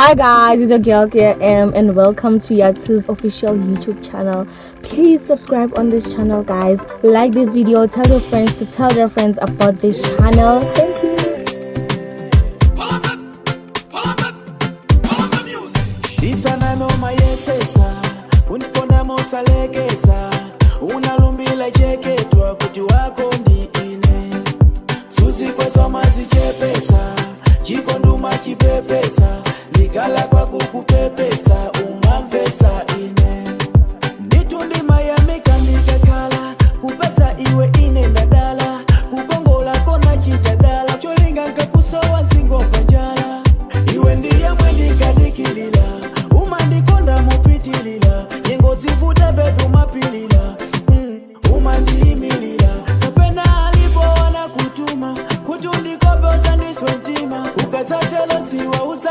Hi guys, it's your girl KM and welcome to Yatu's official YouTube channel. Please subscribe on this channel guys. Like this video, tell your friends to tell their friends about this channel. Thank you. pilila mm, umandiimilila napenda alipo wana kutuma kutundikope uzandiswe mtima ukazatelosiwauza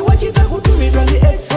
the way you talk to me, on the X.